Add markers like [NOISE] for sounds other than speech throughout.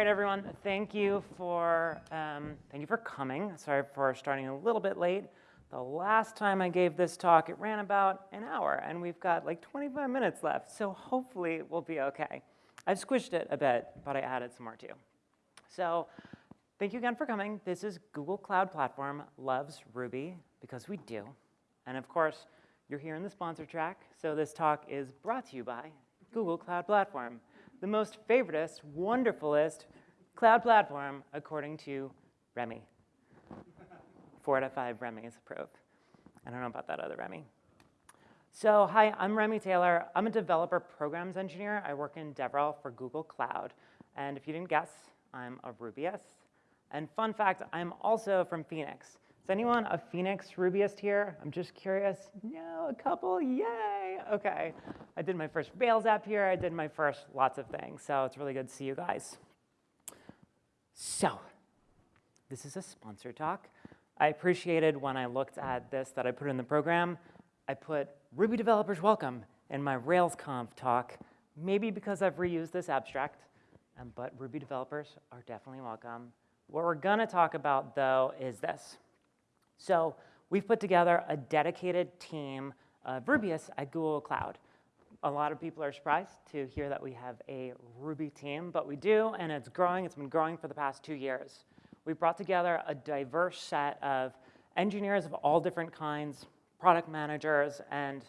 right, everyone. Thank you for um, thank you for coming. Sorry for starting a little bit late. The last time I gave this talk, it ran about an hour, and we've got like 25 minutes left, so hopefully we'll be okay. I've squished it a bit, but I added some more too. So thank you again for coming. This is Google Cloud Platform loves Ruby because we do. And of course, you're here in the sponsor track, so this talk is brought to you by Google Cloud Platform the most favoritist, wonderfulest cloud platform according to Remy. Four out of five Remy is approved. I don't know about that other Remy. So hi, I'm Remy Taylor. I'm a developer programs engineer. I work in DevRel for Google Cloud. And if you didn't guess, I'm a Rubyist. And fun fact, I'm also from Phoenix. Is anyone a Phoenix Rubyist here? I'm just curious. No, a couple, yay. Okay, I did my first Rails app here. I did my first lots of things. So it's really good to see you guys. So this is a sponsor talk. I appreciated when I looked at this that I put in the program. I put Ruby developers welcome in my RailsConf talk, maybe because I've reused this abstract, um, but Ruby developers are definitely welcome. What we're gonna talk about though is this. So we've put together a dedicated team of Rubyists at Google Cloud. A lot of people are surprised to hear that we have a Ruby team, but we do, and it's growing. It's been growing for the past two years. We brought together a diverse set of engineers of all different kinds, product managers, and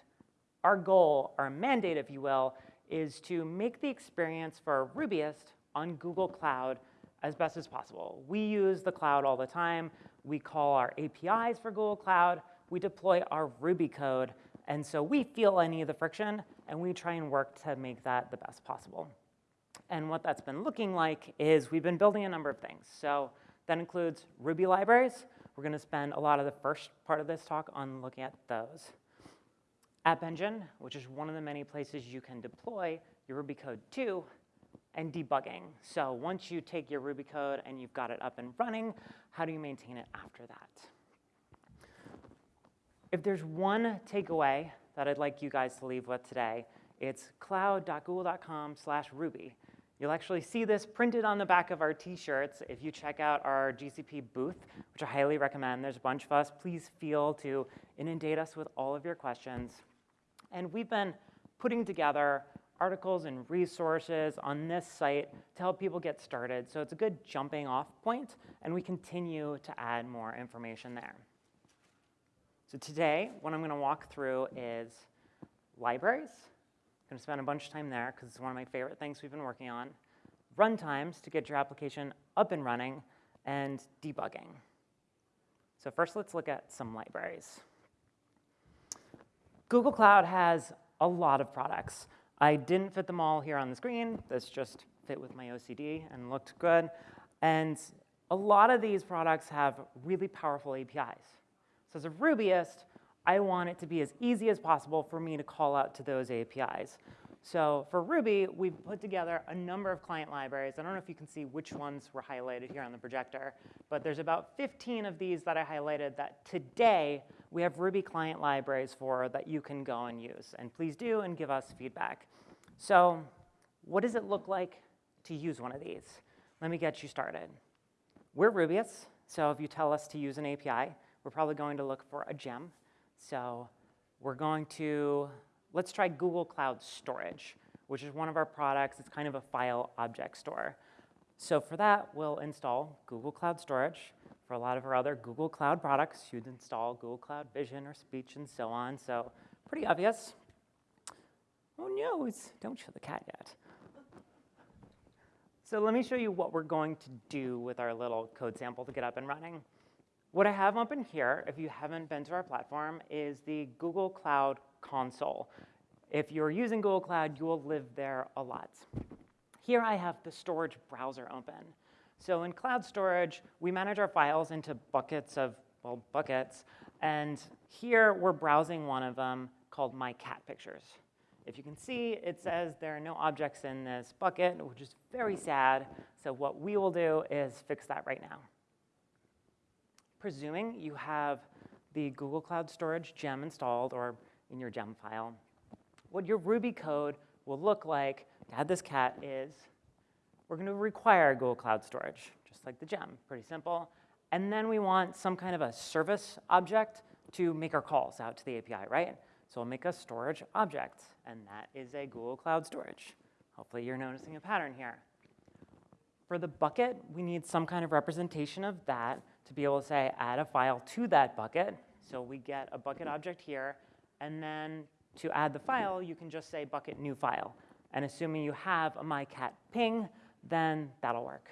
our goal, our mandate, if you will, is to make the experience for a Rubyist on Google Cloud as best as possible. We use the cloud all the time. We call our APIs for Google Cloud. We deploy our Ruby code. And so we feel any of the friction, and we try and work to make that the best possible. And what that's been looking like is we've been building a number of things. So that includes Ruby libraries. We're going to spend a lot of the first part of this talk on looking at those. App Engine, which is one of the many places you can deploy your Ruby code to, and debugging. So once you take your Ruby code and you've got it up and running, how do you maintain it after that? If there's one takeaway that I'd like you guys to leave with today, it's cloud.google.com slash Ruby. You'll actually see this printed on the back of our t-shirts if you check out our GCP booth, which I highly recommend. There's a bunch of us. Please feel to inundate us with all of your questions. And we've been putting together articles and resources on this site to help people get started. So it's a good jumping off point, and we continue to add more information there. So today, what I'm going to walk through is libraries. I'm going to spend a bunch of time there because it's one of my favorite things we've been working on. Runtimes to get your application up and running, and debugging. So first, let's look at some libraries. Google Cloud has a lot of products. I didn't fit them all here on the screen. This just fit with my OCD and looked good. And a lot of these products have really powerful APIs. So as a Rubyist, I want it to be as easy as possible for me to call out to those APIs. So for Ruby, we've put together a number of client libraries. I don't know if you can see which ones were highlighted here on the projector, but there's about 15 of these that I highlighted that today we have Ruby client libraries for that you can go and use. And please do and give us feedback. So what does it look like to use one of these? Let me get you started. We're Rubyists, so if you tell us to use an API, we're probably going to look for a gem. So we're going to let's try Google Cloud Storage, which is one of our products. It's kind of a file object store. So for that, we'll install Google Cloud Storage. For a lot of our other Google Cloud products, you'd install Google Cloud Vision or Speech and so on. So pretty obvious. Oh no, it's don't show the cat yet. So let me show you what we're going to do with our little code sample to get up and running. What I have up in here, if you haven't been to our platform, is the Google Cloud console. If you're using Google Cloud, you will live there a lot. Here I have the storage browser open. So in cloud storage, we manage our files into buckets of, well, buckets. And here we're browsing one of them called My Cat Pictures. If you can see, it says there are no objects in this bucket, which is very sad. So what we will do is fix that right now. Presuming you have the Google Cloud Storage gem installed or in your gem file. What your Ruby code will look like to add this cat is we're going to require Google Cloud Storage, just like the gem, pretty simple. And then we want some kind of a service object to make our calls out to the API, right? So we'll make a storage object, and that is a Google Cloud Storage. Hopefully you're noticing a pattern here. For the bucket, we need some kind of representation of that to be able to say add a file to that bucket. So we get a bucket object here, and then to add the file, you can just say bucket new file. And assuming you have a mycat ping, then that'll work.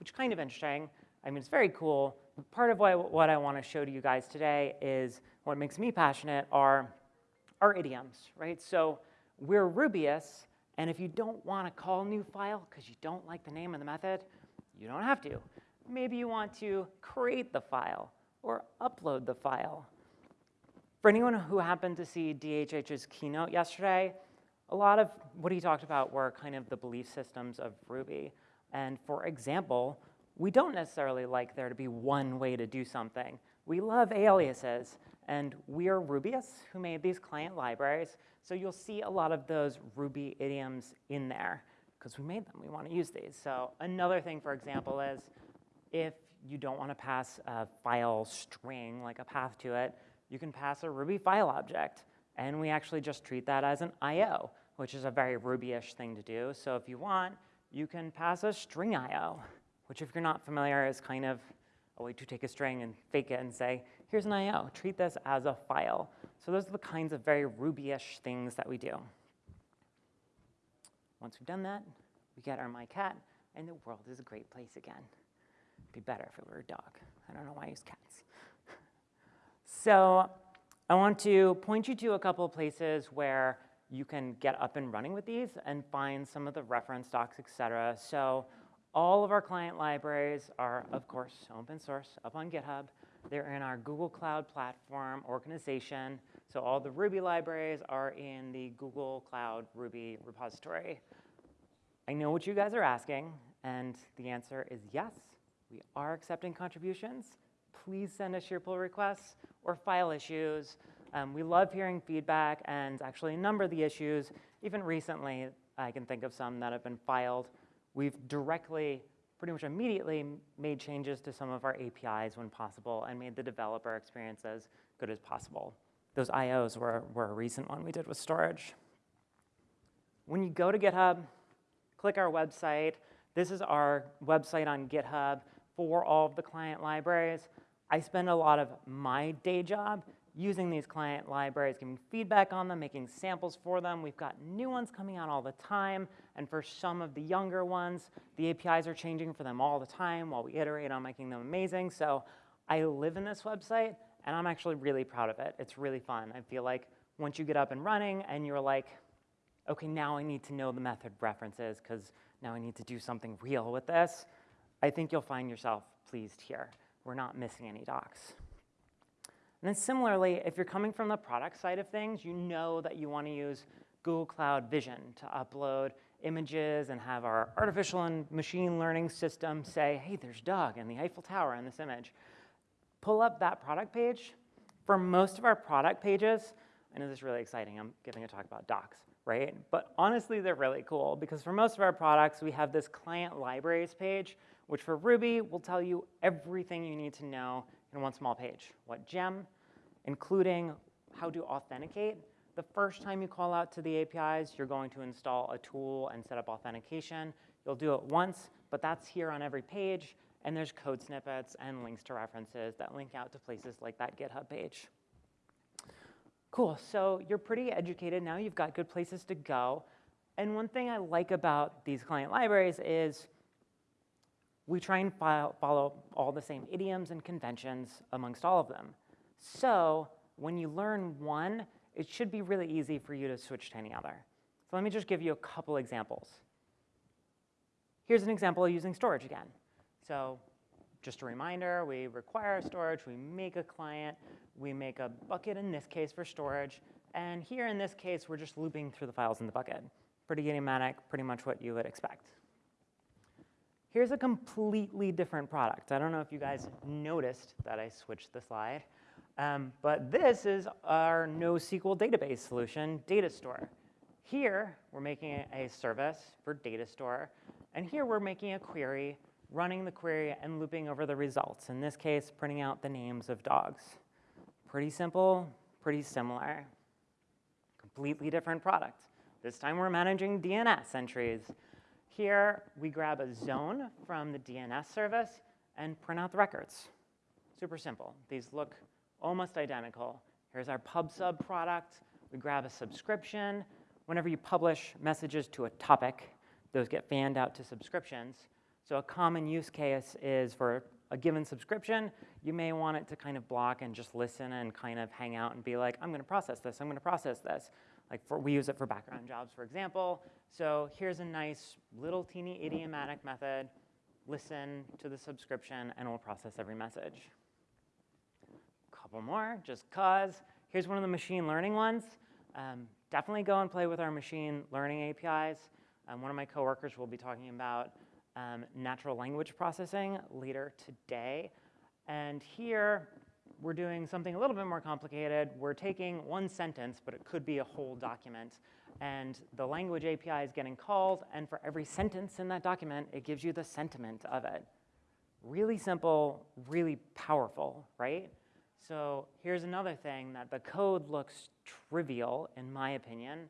Which kind of interesting. I mean, it's very cool. Part of what, what I want to show to you guys today is what makes me passionate are our idioms, right? So we're Rubyists, and if you don't want to call new file because you don't like the name of the method, you don't have to. Maybe you want to create the file or upload the file. For anyone who happened to see DHH's keynote yesterday, a lot of what he talked about were kind of the belief systems of Ruby. And for example, we don't necessarily like there to be one way to do something. We love aliases, and we are Rubyists who made these client libraries, so you'll see a lot of those Ruby idioms in there because we made them. We want to use these. So another thing, for example, is if you don't want to pass a file string, like a path to it, you can pass a Ruby file object. And we actually just treat that as an I.O., which is a very Ruby-ish thing to do. So if you want, you can pass a string I.O., which if you're not familiar is kind of a way to take a string and fake it and say, here's an I.O., treat this as a file. So those are the kinds of very Ruby-ish things that we do. Once we've done that, we get our mycat, and the world is a great place again. It'd be better if it were a dog. I don't know why I use cats. so I want to point you to a couple of places where you can get up and running with these and find some of the reference docs, et cetera. So all of our client libraries are, of course, open source up on GitHub. They're in our Google Cloud Platform organization. So all the Ruby libraries are in the Google Cloud Ruby repository. I know what you guys are asking, and the answer is yes, we are accepting contributions. Please send us your pull requests or file issues. Um, we love hearing feedback, and actually a number of the issues, even recently, I can think of some that have been filed. We've directly pretty much immediately made changes to some of our APIs when possible and made the developer experience as good as possible. Those IOs were, were a recent one we did with storage. When you go to GitHub, click our website. This is our website on GitHub for all of the client libraries. I spend a lot of my day job using these client libraries, giving feedback on them, making samples for them. We've got new ones coming out all the time. And for some of the younger ones, the APIs are changing for them all the time while we iterate on making them amazing. So I live in this website, and I'm actually really proud of it. It's really fun. I feel like once you get up and running and you're like, OK, now I need to know the method references because now I need to do something real with this, I think you'll find yourself pleased here. We're not missing any docs. And then similarly, if you're coming from the product side of things, you know that you want to use Google Cloud Vision to upload images and have our artificial and machine learning system say, hey, there's Doug and the Eiffel Tower in this image. Pull up that product page. For most of our product pages, I know this is really exciting. I'm giving a talk about docs, right? But honestly, they're really cool because for most of our products, we have this client libraries page, which for Ruby will tell you everything you need to know in one small page. What gem, including how to authenticate. The first time you call out to the APIs, you're going to install a tool and set up authentication. You'll do it once, but that's here on every page. And there's code snippets and links to references that link out to places like that GitHub page. Cool, so you're pretty educated now. You've got good places to go. And one thing I like about these client libraries is we try and follow all the same idioms and conventions amongst all of them. So when you learn one, it should be really easy for you to switch to any other. So let me just give you a couple examples. Here's an example of using storage again. So just a reminder, we require storage, we make a client, we make a bucket in this case for storage, and here in this case, we're just looping through the files in the bucket. Pretty idiomatic, pretty much what you would expect. Here's a completely different product. I don't know if you guys noticed that I switched the slide, um, but this is our NoSQL database solution, DataStore. Here, we're making a service for DataStore, and here we're making a query, running the query and looping over the results. In this case, printing out the names of dogs. Pretty simple, pretty similar. Completely different product. This time we're managing DNS entries. Here, we grab a zone from the DNS service and print out the records. Super simple. These look almost identical. Here's our PubSub product. We grab a subscription. Whenever you publish messages to a topic, those get fanned out to subscriptions. So a common use case is for a given subscription, you may want it to kind of block and just listen and kind of hang out and be like, I'm gonna process this, I'm gonna process this. Like for, we use it for background jobs, for example. So here's a nice little teeny idiomatic method. Listen to the subscription and we'll process every message. Couple more, just cause. Here's one of the machine learning ones. Um, definitely go and play with our machine learning APIs. Um, one of my coworkers will be talking about um, natural language processing later today. And here, we're doing something a little bit more complicated. We're taking one sentence, but it could be a whole document. And the language API is getting called, and for every sentence in that document, it gives you the sentiment of it. Really simple, really powerful, right? So here's another thing that the code looks trivial, in my opinion.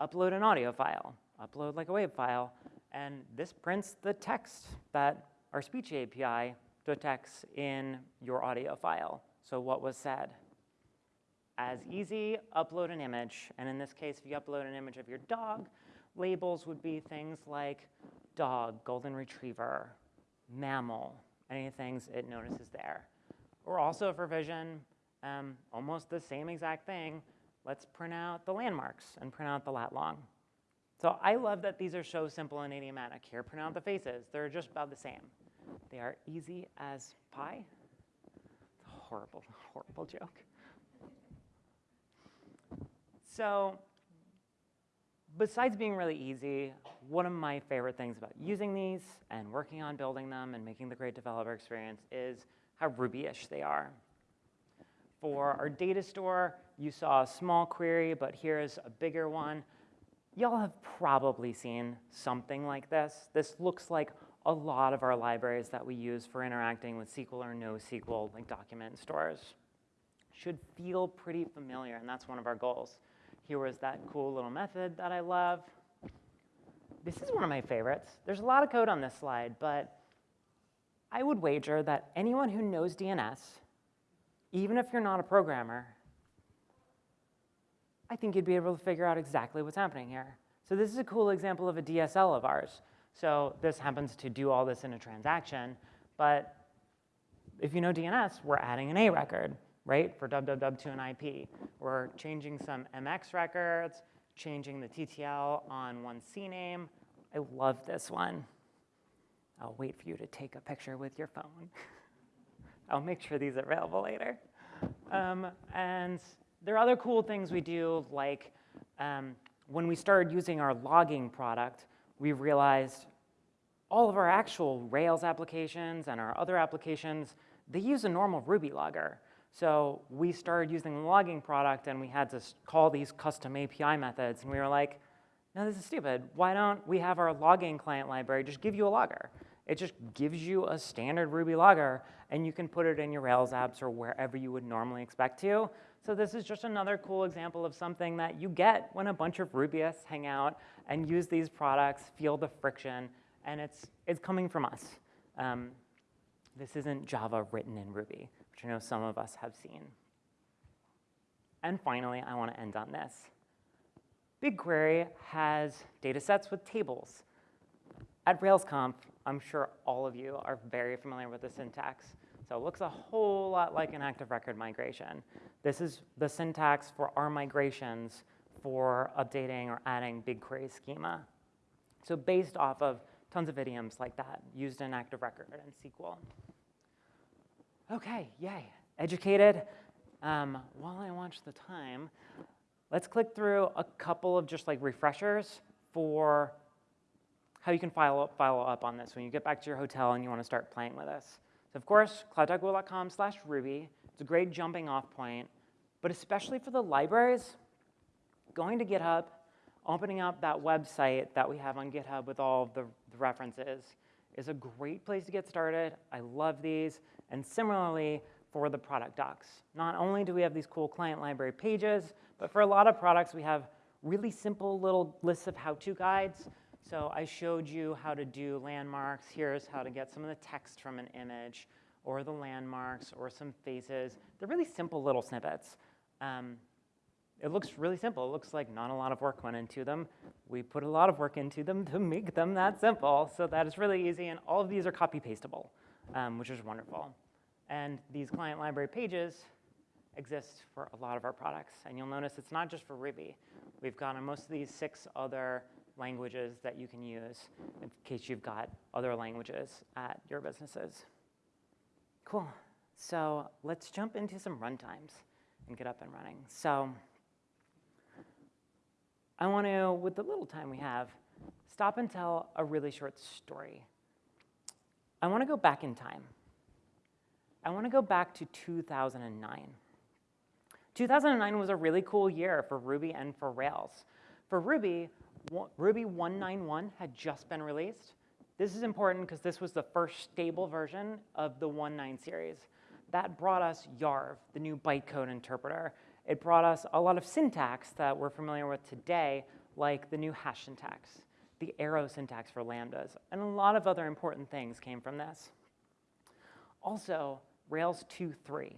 Upload an audio file, upload like a WAV file, and this prints the text that our speech API detects in your audio file. So what was said? As easy, upload an image. And in this case, if you upload an image of your dog, labels would be things like dog, golden retriever, mammal, any things it notices there. Or also for vision, um, almost the same exact thing. Let's print out the landmarks and print out the lat long. So I love that these are so simple and idiomatic. Here, print out the faces. They're just about the same. They are easy as pie. Horrible, horrible joke. So besides being really easy, one of my favorite things about using these and working on building them and making the great developer experience is how Ruby-ish they are. For our data store, you saw a small query, but here's a bigger one. Y'all have probably seen something like this. This looks like a lot of our libraries that we use for interacting with SQL or NoSQL, like document stores. Should feel pretty familiar, and that's one of our goals. Here was that cool little method that I love. This is one of my favorites. There's a lot of code on this slide, but I would wager that anyone who knows DNS, even if you're not a programmer, I think you'd be able to figure out exactly what's happening here. So this is a cool example of a DSL of ours. So this happens to do all this in a transaction, but if you know DNS, we're adding an A record, right, for www to an IP. We're changing some MX records, changing the TTL on one CNAME. I love this one. I'll wait for you to take a picture with your phone. [LAUGHS] I'll make sure these are available later. Um, and there are other cool things we do, like um, when we started using our logging product, we realized all of our actual Rails applications and our other applications, they use a normal Ruby logger. So we started using the logging product and we had to call these custom API methods and we were like, no, this is stupid. Why don't we have our logging client library just give you a logger? It just gives you a standard Ruby logger and you can put it in your Rails apps or wherever you would normally expect to. So this is just another cool example of something that you get when a bunch of Rubyists hang out and use these products, feel the friction, and it's, it's coming from us. Um, this isn't Java written in Ruby, which I know some of us have seen. And finally, I want to end on this. BigQuery has data sets with tables. At RailsConf, I'm sure all of you are very familiar with the syntax. So it looks a whole lot like an active record migration. This is the syntax for our migrations for updating or adding BigQuery schema. So based off of tons of idioms like that used in active record and SQL. Okay, yay, educated. Um, while I watch the time, let's click through a couple of just like refreshers for how you can follow up, follow up on this when you get back to your hotel and you want to start playing with this. So of course, cloud.google.com slash Ruby. It's a great jumping off point, but especially for the libraries, going to GitHub, opening up that website that we have on GitHub with all the, the references is a great place to get started. I love these. And similarly, for the product docs. Not only do we have these cool client library pages, but for a lot of products, we have really simple little lists of how-to guides. So I showed you how to do landmarks. Here's how to get some of the text from an image or the landmarks or some faces. They're really simple little snippets. Um, it looks really simple. It looks like not a lot of work went into them. We put a lot of work into them to make them that simple. So that is really easy. And all of these are copy pastable, um, which is wonderful. And these client library pages exist for a lot of our products. And you'll notice it's not just for Ruby. We've got on most of these six other languages that you can use in case you've got other languages at your businesses. Cool. So let's jump into some runtimes and get up and running. So I want to, with the little time we have, stop and tell a really short story. I want to go back in time. I want to go back to 2009. 2009 was a really cool year for Ruby and for Rails. For Ruby, Ruby 191 had just been released. This is important because this was the first stable version of the 1.9 series. That brought us Yarv, the new bytecode interpreter. It brought us a lot of syntax that we're familiar with today, like the new hash syntax, the arrow syntax for lambdas, and a lot of other important things came from this. Also, Rails 2.3.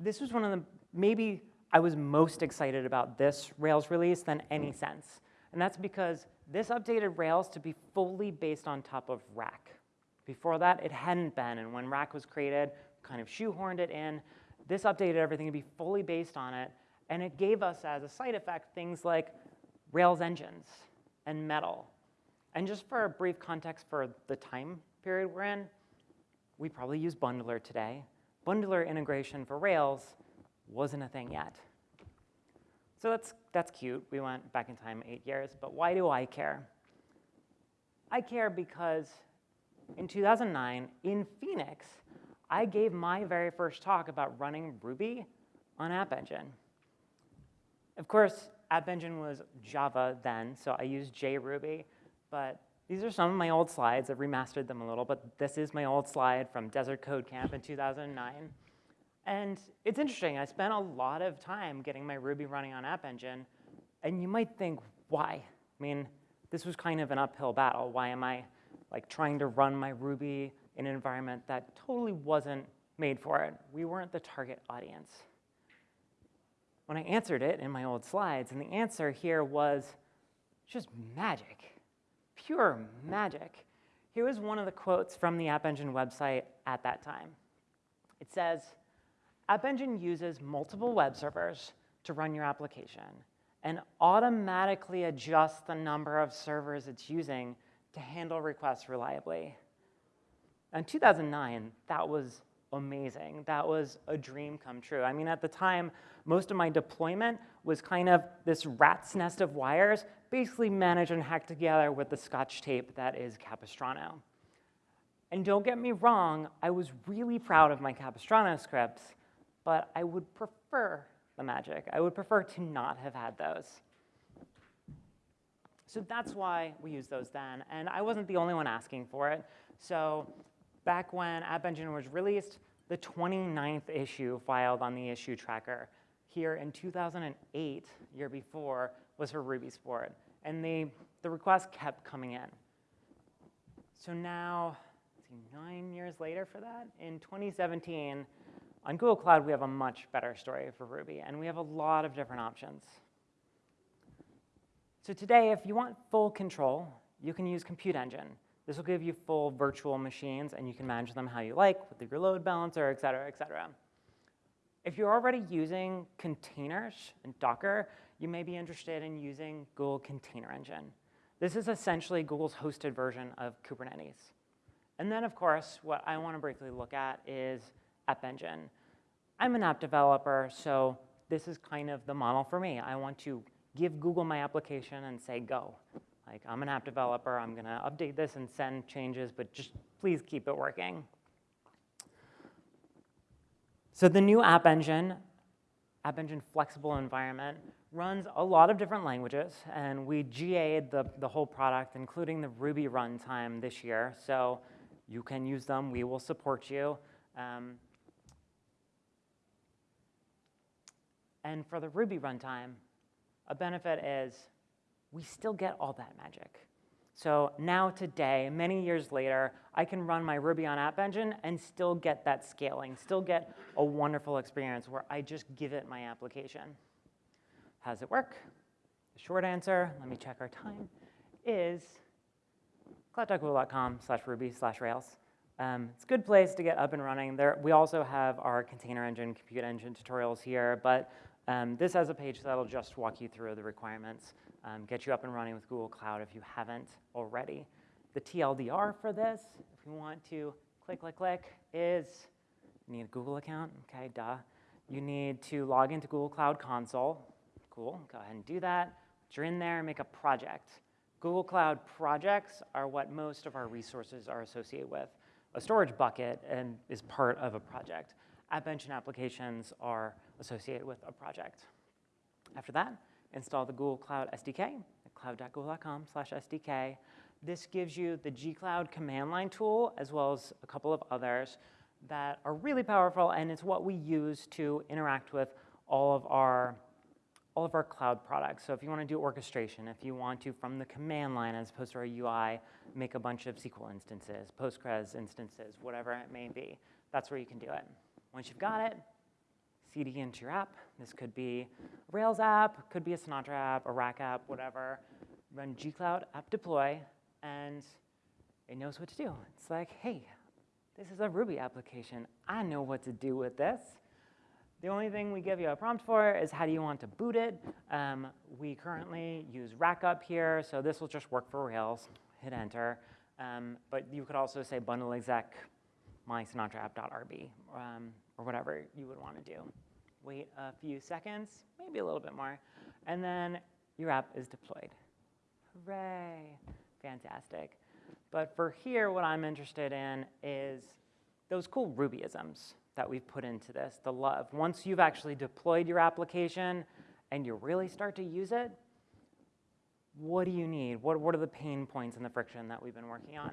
This was one of the, maybe I was most excited about this Rails release than any sense. And that's because this updated Rails to be fully based on top of Rack. Before that, it hadn't been, and when Rack was created, kind of shoehorned it in. This updated everything to be fully based on it, and it gave us as a side effect things like Rails engines and Metal. And just for a brief context for the time period we're in, we probably use Bundler today. Bundler integration for Rails wasn't a thing yet. So that's, that's cute. We went back in time eight years. But why do I care? I care because in 2009, in Phoenix, I gave my very first talk about running Ruby on App Engine. Of course, App Engine was Java then, so I used JRuby, but these are some of my old slides. I've remastered them a little, but this is my old slide from Desert Code Camp in 2009. And it's interesting. I spent a lot of time getting my Ruby running on App Engine, and you might think, why? I mean, this was kind of an uphill battle. Why am I like trying to run my Ruby in an environment that totally wasn't made for it? We weren't the target audience. When I answered it in my old slides, and the answer here was just magic pure magic. Here was one of the quotes from the App Engine website at that time. It says, App Engine uses multiple web servers to run your application and automatically adjusts the number of servers it's using to handle requests reliably. In 2009, that was amazing. That was a dream come true. I mean, at the time, most of my deployment was kind of this rat's nest of wires, basically managed and hacked together with the scotch tape that is Capistrano. And don't get me wrong, I was really proud of my Capistrano scripts, but I would prefer the magic. I would prefer to not have had those. So that's why we used those then. And I wasn't the only one asking for it. So back when App Engine was released, the 29th issue filed on the issue tracker here in 2008, year before, was for Ruby Sport. And the, the requests kept coming in. So now, see, nine years later for that, in 2017, on Google Cloud, we have a much better story for Ruby, and we have a lot of different options. So today, if you want full control, you can use Compute Engine. This will give you full virtual machines, and you can manage them how you like with your load balancer, et cetera, et cetera. If you're already using containers and Docker, you may be interested in using Google Container Engine. This is essentially Google's hosted version of Kubernetes. And then, of course, what I want to briefly look at is App Engine. I'm an app developer, so this is kind of the model for me. I want to give Google my application and say, go. Like, I'm an app developer. I'm going to update this and send changes, but just please keep it working. So the new App Engine, App Engine Flexible Environment, runs a lot of different languages, and we GA'd the, the whole product, including the Ruby runtime this year. So you can use them. We will support you. Um, and for the Ruby runtime, a benefit is we still get all that magic. So now today, many years later, I can run my Ruby on App Engine and still get that scaling, still get a wonderful experience where I just give it my application. How does it work? The short answer, let me check our time, is cloud.google.com slash ruby slash rails. Um, it's a good place to get up and running. There, we also have our container engine, compute engine tutorials here, but um, this has a page that'll just walk you through the requirements um, get you up and running with Google Cloud if you haven't already. The TLDR for this, if you want to click, click, click, is you need a Google account, okay, duh. You need to log into Google Cloud Console. Cool, go ahead and do that. Once you're in there, make a project. Google Cloud projects are what most of our resources are associated with. A storage bucket and is part of a project. App Engine applications are associated with a project. After that, install the Google Cloud SDK at cloud.google.com slash SDK. This gives you the gcloud command line tool, as well as a couple of others that are really powerful, and it's what we use to interact with all of our all of our cloud products. So if you want to do orchestration, if you want to, from the command line as opposed to our UI, make a bunch of SQL instances, Postgres instances, whatever it may be, that's where you can do it. Once you've got it, CD into your app. This could be a Rails app, could be a Sinatra app, a Rack app, whatever. Run gcloud app deploy, and it knows what to do. It's like, hey, this is a Ruby application. I know what to do with this. The only thing we give you a prompt for is how do you want to boot it. Um, we currently use Rackup here, so this will just work for Rails. Hit enter. Um, but you could also say bundle exec my Sinatra app.rb. Um, or whatever you would want to do. Wait a few seconds, maybe a little bit more, and then your app is deployed. Hooray, fantastic. But for here, what I'm interested in is those cool Rubyisms that we've put into this, the love. Once you've actually deployed your application and you really start to use it, what do you need? What, what are the pain points and the friction that we've been working on?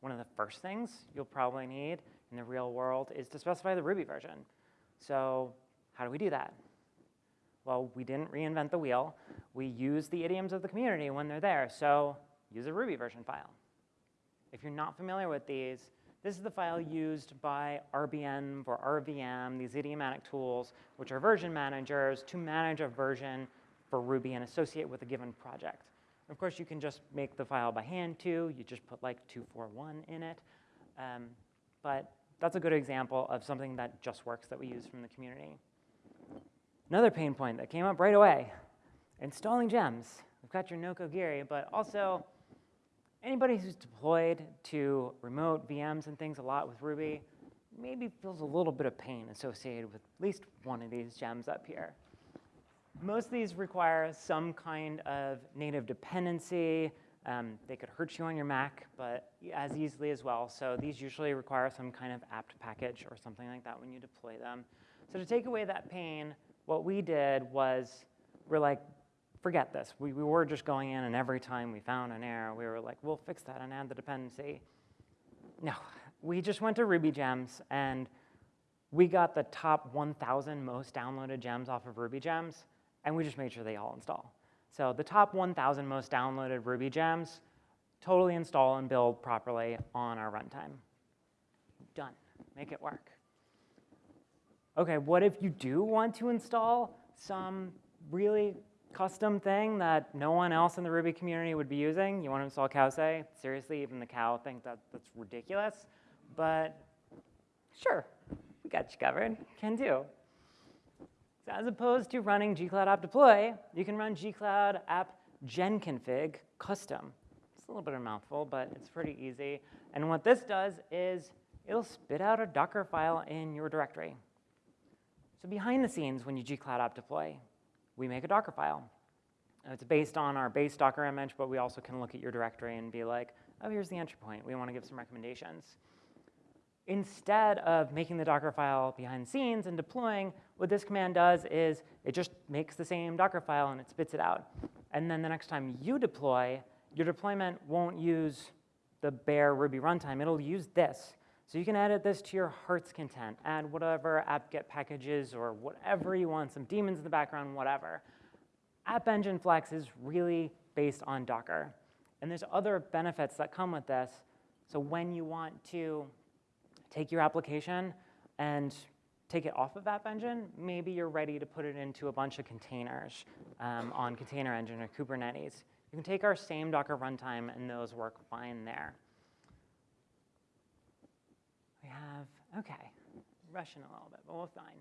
One of the first things you'll probably need in the real world is to specify the Ruby version. So how do we do that? Well, we didn't reinvent the wheel. We use the idioms of the community when they're there. So use a Ruby version file. If you're not familiar with these, this is the file used by rbenv or RVM, these idiomatic tools, which are version managers, to manage a version for Ruby and associate with a given project. Of course, you can just make the file by hand too. You just put like 241 in it. Um, but that's a good example of something that just works that we use from the community. Another pain point that came up right away, installing gems. We've got your Nokogiri, but also anybody who's deployed to remote VMs and things a lot with Ruby maybe feels a little bit of pain associated with at least one of these gems up here. Most of these require some kind of native dependency, um, they could hurt you on your Mac, but as easily as well. So these usually require some kind of apt package or something like that when you deploy them. So to take away that pain, what we did was we're like, forget this. We, we were just going in and every time we found an error, we were like, we'll fix that and add the dependency. No, we just went to Ruby Gems and we got the top 1,000 most downloaded gems off of Ruby Gems, and we just made sure they all install. So the top 1,000 most downloaded Ruby gems, totally install and build properly on our runtime. Done. Make it work. OK, what if you do want to install some really custom thing that no one else in the Ruby community would be using? You want to install Cowsay? Seriously, even the cow thinks that that's ridiculous. But sure, we got you covered. Can do. So as opposed to running gcloud app deploy, you can run gcloud app genconfig custom. It's a little bit of a mouthful, but it's pretty easy. And what this does is it'll spit out a Docker file in your directory. So behind the scenes, when you gcloud app deploy, we make a Docker file. It's based on our base Docker image, but we also can look at your directory and be like, oh, here's the entry point. We want to give some recommendations. Instead of making the Docker file behind the scenes and deploying, what this command does is it just makes the same Docker file and it spits it out. And then the next time you deploy, your deployment won't use the bare Ruby runtime. It'll use this. So you can edit this to your heart's content, add whatever apt-get packages or whatever you want, some daemons in the background, whatever. App Engine Flex is really based on Docker. And there's other benefits that come with this. So when you want to take your application and take it off of App Engine, maybe you're ready to put it into a bunch of containers um, on Container Engine or Kubernetes. You can take our same Docker runtime and those work fine there. We have, okay, rushing a little bit, but we're fine.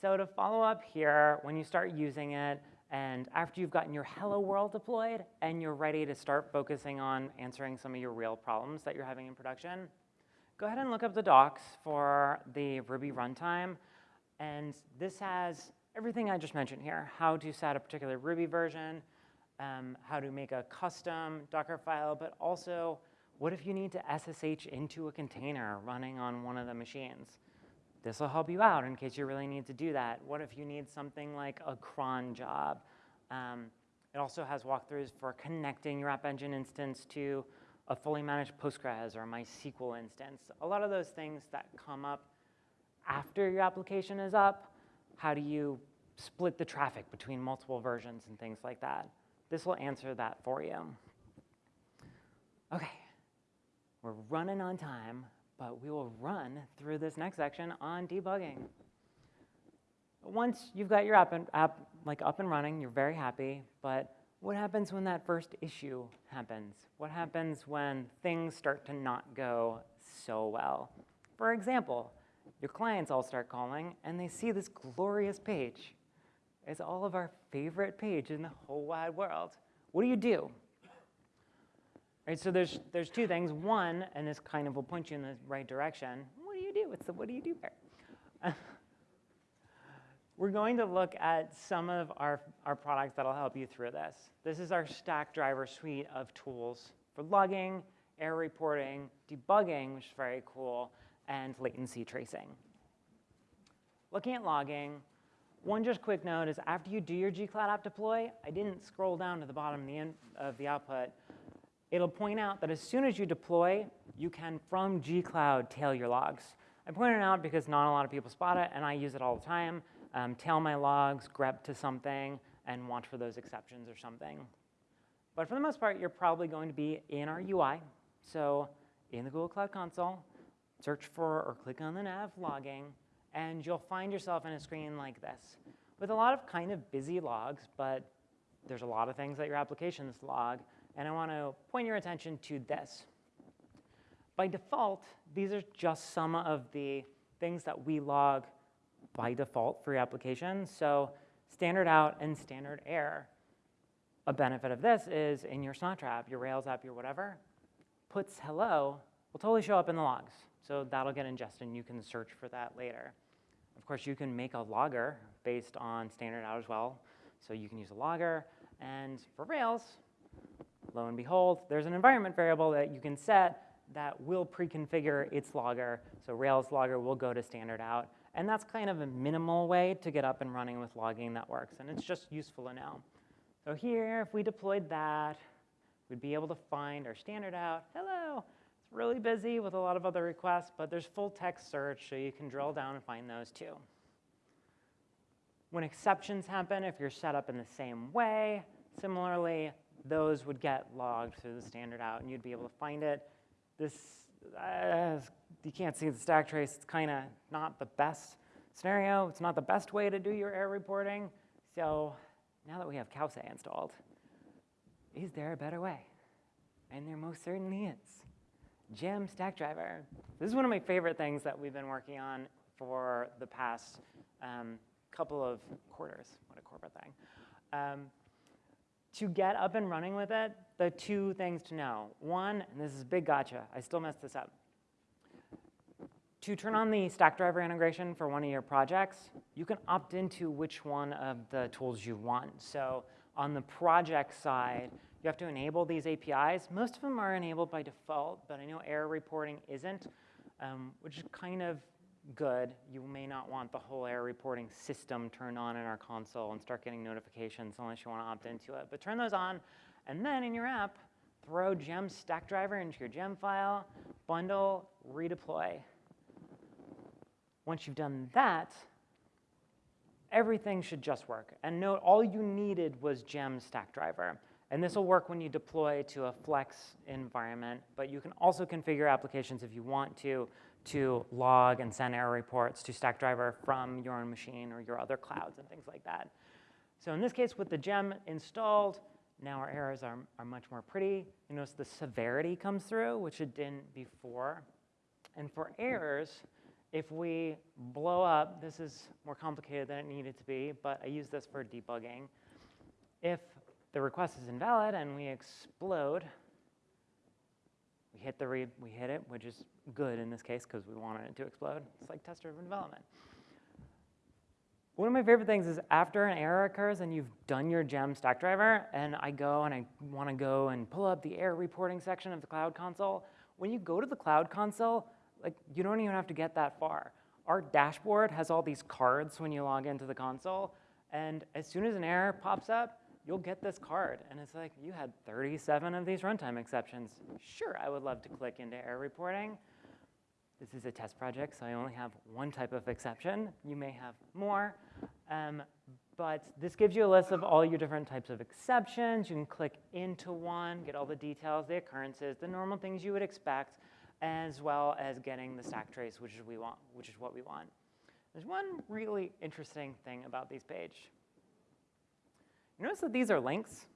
So to follow up here, when you start using it, and after you've gotten your hello world deployed and you're ready to start focusing on answering some of your real problems that you're having in production, go ahead and look up the docs for the Ruby runtime. And this has everything I just mentioned here, how to set a particular Ruby version, um, how to make a custom Docker file, but also what if you need to SSH into a container running on one of the machines? This will help you out in case you really need to do that. What if you need something like a cron job? Um, it also has walkthroughs for connecting your App Engine instance to a fully managed Postgres or MySQL instance. A lot of those things that come up after your application is up, how do you split the traffic between multiple versions and things like that? This will answer that for you. Okay, we're running on time but we will run through this next section on debugging. Once you've got your app, and, app like up and running, you're very happy, but what happens when that first issue happens? What happens when things start to not go so well? For example, your clients all start calling and they see this glorious page. It's all of our favorite page in the whole wide world. What do you do? Right, so there's, there's two things. One, and this kind of will point you in the right direction. What do you do? It's the what do you do there? [LAUGHS] We're going to look at some of our, our products that'll help you through this. This is our Stackdriver suite of tools for logging, error reporting, debugging, which is very cool, and latency tracing. Looking at logging, one just quick note is after you do your gcloud app deploy, I didn't scroll down to the bottom of the, of the output, it'll point out that as soon as you deploy, you can, from gcloud, tail your logs. I point it out because not a lot of people spot it, and I use it all the time. Um, tail my logs, grep to something, and watch for those exceptions or something. But for the most part, you're probably going to be in our UI. So in the Google Cloud Console, search for or click on the nav logging, and you'll find yourself in a screen like this with a lot of kind of busy logs, but there's a lot of things that your applications log, and I want to point your attention to this. By default, these are just some of the things that we log by default for your application. So standard out and standard error. A benefit of this is in your Snot app, your Rails app, your whatever, puts hello will totally show up in the logs. So that'll get ingested and you can search for that later. Of course, you can make a logger based on standard out as well. So you can use a logger. And for Rails, lo and behold, there's an environment variable that you can set that will pre-configure its logger. So Rails logger will go to standard out. And that's kind of a minimal way to get up and running with logging that works. And it's just useful to know. So here, if we deployed that, we'd be able to find our standard out. Hello. It's really busy with a lot of other requests, but there's full text search, so you can drill down and find those too. When exceptions happen, if you're set up in the same way, similarly, those would get logged through the standard out, and you'd be able to find it. This, uh, you can't see the stack trace. It's kind of not the best scenario. It's not the best way to do your error reporting. So now that we have Cowsay installed, is there a better way? And there most certainly is. Gem Stackdriver. This is one of my favorite things that we've been working on for the past um, couple of quarters. What a corporate thing. Um, to get up and running with it, the two things to know. One, and this is big gotcha, I still messed this up. To turn on the Stackdriver integration for one of your projects, you can opt into which one of the tools you want. So on the project side, you have to enable these APIs. Most of them are enabled by default, but I know error reporting isn't. um, which is kind of good. You may not want the whole error reporting system turned on in our console and start getting notifications unless you want to opt into it. But turn those on, and then in your app, throw gem stack driver into your gem file, bundle, redeploy. Once you've done that, everything should just work. And note, all you needed was gem stackdriver. And this will work when you deploy to a Flex environment, but you can also configure applications if you want to, to log and send error reports to Stackdriver from your own machine or your other clouds and things like that. So in this case, with the gem installed, now our errors are, are much more pretty. You notice the severity comes through, which it didn't before. And for errors, if we blow up, this is more complicated than it needed to be, but I use this for debugging. If the request is invalid and we explode, we hit, the re we hit it, which is good in this case because we wanted it to explode. It's like test-driven development. One of my favorite things is after an error occurs and you've done your gem stackdriver, and I go and I want to go and pull up the error reporting section of the Cloud Console. When you go to the Cloud Console, like you don't even have to get that far. Our dashboard has all these cards when you log into the console, and as soon as an error pops up, you'll get this card. And it's like, you had 37 of these runtime exceptions. Sure, I would love to click into error reporting. This is a test project, so I only have one type of exception. You may have more. Um, but this gives you a list of all your different types of exceptions. You can click into one, get all the details, the occurrences, the normal things you would expect, as well as getting the stack trace, which is, we want, which is what we want. There's one really interesting thing about these page. You notice that these are links?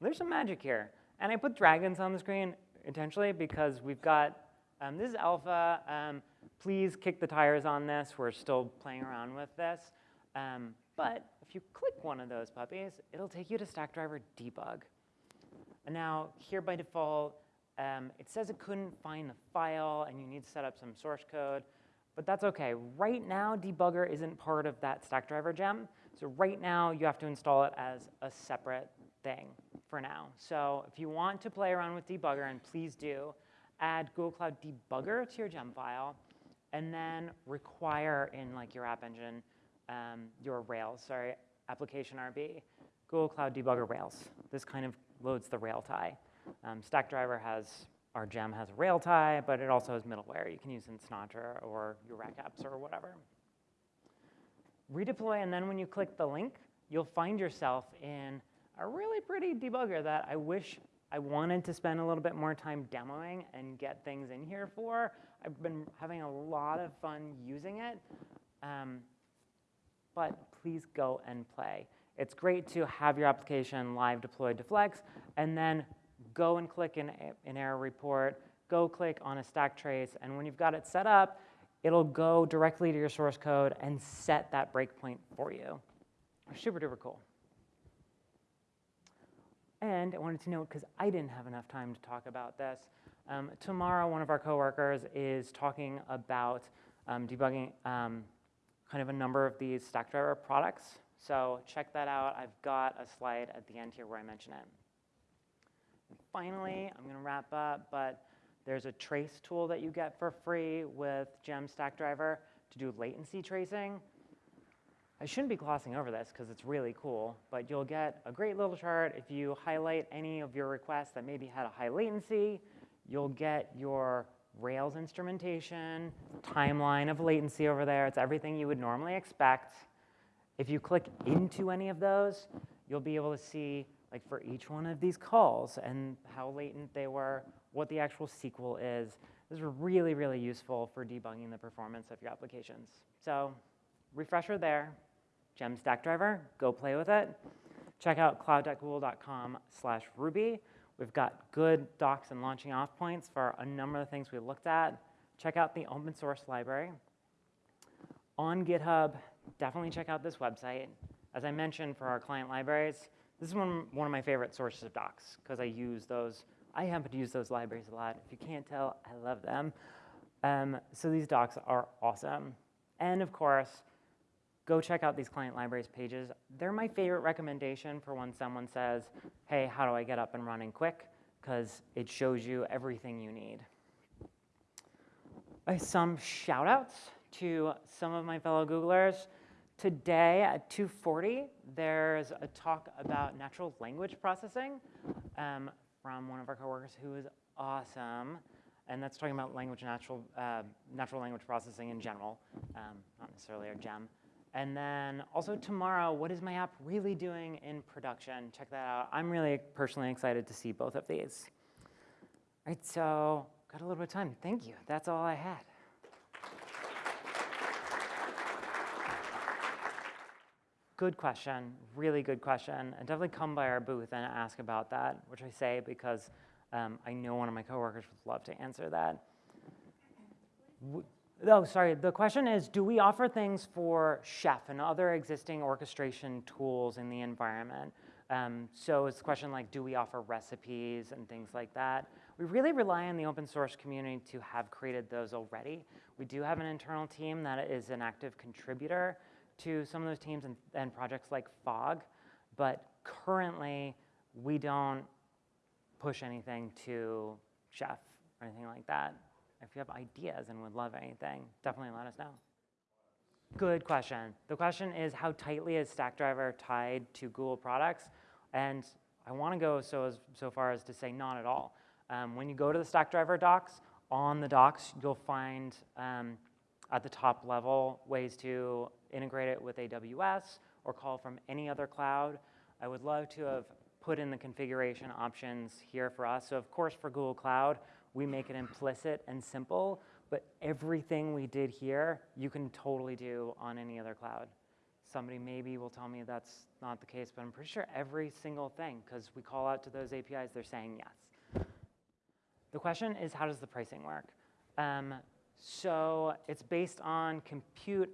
There's some magic here. And I put dragons on the screen intentionally because we've got, um, this is alpha. Um, please kick the tires on this. We're still playing around with this. Um, but if you click one of those puppies, it'll take you to Stackdriver debug. And now here by default, um, it says it couldn't find the file and you need to set up some source code, but that's okay. Right now, debugger isn't part of that Stackdriver gem. So right now, you have to install it as a separate thing for now. So if you want to play around with debugger, and please do, add Google Cloud Debugger to your Gemfile, and then require in like your app engine, um, your Rails, sorry, application RB, Google Cloud Debugger Rails. This kind of loads the Railtie. Um, Stackdriver has, our gem has a Railtie, but it also has middleware. You can use in Sinatra or your rack apps or whatever redeploy, and then when you click the link, you'll find yourself in a really pretty debugger that I wish I wanted to spend a little bit more time demoing and get things in here for. I've been having a lot of fun using it, um, but please go and play. It's great to have your application live deployed to Flex, and then go and click in an error report, go click on a stack trace, and when you've got it set up, it'll go directly to your source code and set that breakpoint for you. Super duper cool. And I wanted to note, because I didn't have enough time to talk about this, um, tomorrow one of our coworkers is talking about um, debugging um, kind of a number of these Stackdriver products. So check that out. I've got a slide at the end here where I mention it. Finally, I'm going to wrap up, but there's a trace tool that you get for free with Gem Stackdriver to do latency tracing. I shouldn't be glossing over this because it's really cool, but you'll get a great little chart. If you highlight any of your requests that maybe had a high latency, you'll get your Rails instrumentation, timeline of latency over there. It's everything you would normally expect. If you click into any of those, you'll be able to see like for each one of these calls and how latent they were, what the actual SQL is. This is really, really useful for debugging the performance of your applications. So refresher there, Gem Stackdriver, go play with it. Check out cloud.google.com slash Ruby. We've got good docs and launching off points for a number of things we looked at. Check out the open source library. On GitHub, definitely check out this website. As I mentioned for our client libraries, this is one, one of my favorite sources of docs because I use those I happen to use those libraries a lot. If you can't tell, I love them. Um, so these docs are awesome. And of course, go check out these client libraries pages. They're my favorite recommendation for when someone says, hey, how do I get up and running quick? Because it shows you everything you need. Some shout outs to some of my fellow Googlers. Today at 2.40, there's a talk about natural language processing um, from one of our coworkers who is awesome. And that's talking about language natural, uh, natural language processing in general, um, not necessarily our gem. And then also tomorrow, what is my app really doing in production? Check that out. I'm really personally excited to see both of these. All right, so got a little bit of time. Thank you. That's all I had. Good question, really good question. And definitely come by our booth and ask about that, which I say because um, I know one of my coworkers would love to answer that. W- Oh, sorry, the question is, do we offer things for Chef and other existing orchestration tools in the environment? Um, so it's a question like, do we offer recipes and things like that? We really rely on the open source community to have created those already. We do have an internal team that is an active contributor to some of those teams and, and projects like FOG, but currently we don't push anything to Chef or anything like that. If you have ideas and would love anything, definitely let us know. Good question. The question is how tightly is Stackdriver tied to Google products? And I want to go so, as, so far as to say not at all. Um, when you go to the Stackdriver docs, on the docs, you'll find um, at the top level ways to integrate it with AWS or call from any other cloud. I would love to have put in the configuration options here for us. So of course for Google Cloud, we make it implicit and simple, but everything we did here, you can totally do on any other cloud. Somebody maybe will tell me that's not the case, but I'm pretty sure every single thing, because we call out to those APIs, they're saying yes. The question is, how does the pricing work? Um, so it's based on compute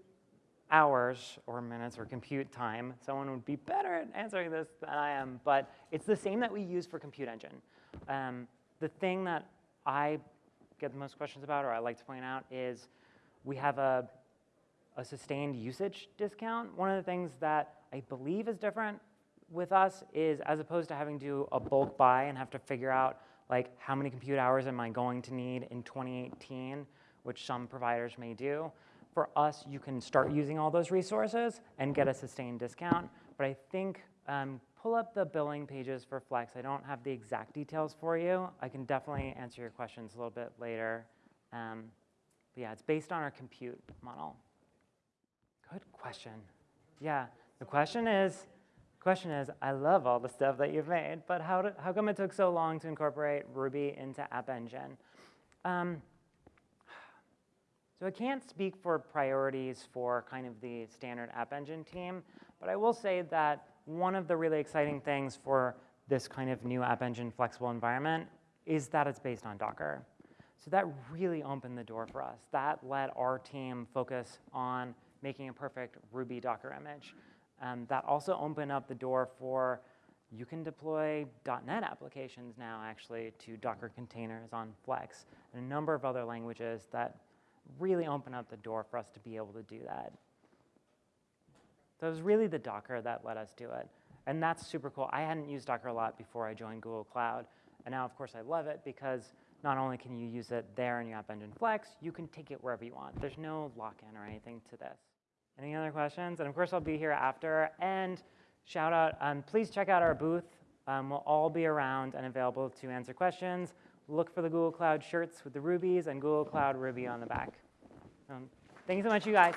hours or minutes or compute time. Someone would be better at answering this than I am, but it's the same that we use for compute engine. Um, the thing that I get the most questions about, or I like to point out, is we have a, a sustained usage discount. One of the things that I believe is different with us is as opposed to having to do a bulk buy and have to figure out like how many compute hours am I going to need in 2018, which some providers may do. For us, you can start using all those resources and get a sustained discount. But I think um, pull up the billing pages for Flex. I don't have the exact details for you. I can definitely answer your questions a little bit later. Um, but yeah, it's based on our compute model. Good question. Yeah, the question is, question is, I love all the stuff that you've made, but how, do, how come it took so long to incorporate Ruby into App Engine? Um, so I can't speak for priorities for kind of the standard App Engine team, but I will say that one of the really exciting things for this kind of new App Engine flexible environment is that it's based on Docker. So that really opened the door for us. That let our team focus on making a perfect Ruby Docker image. Um, that also opened up the door for you can deploy .NET applications now actually to Docker containers on Flex and a number of other languages that really open up the door for us to be able to do that. So it was really the Docker that let us do it. And that's super cool. I hadn't used Docker a lot before I joined Google Cloud. And now, of course, I love it because not only can you use it there in your App Engine Flex, you can take it wherever you want. There's no lock-in or anything to this. Any other questions? And of course, I'll be here after. And shout out, um, please check out our booth. Um, we'll all be around and available to answer questions. Look for the Google Cloud shirts with the rubies and Google Cloud Ruby on the back. Um, thank you so much, you guys.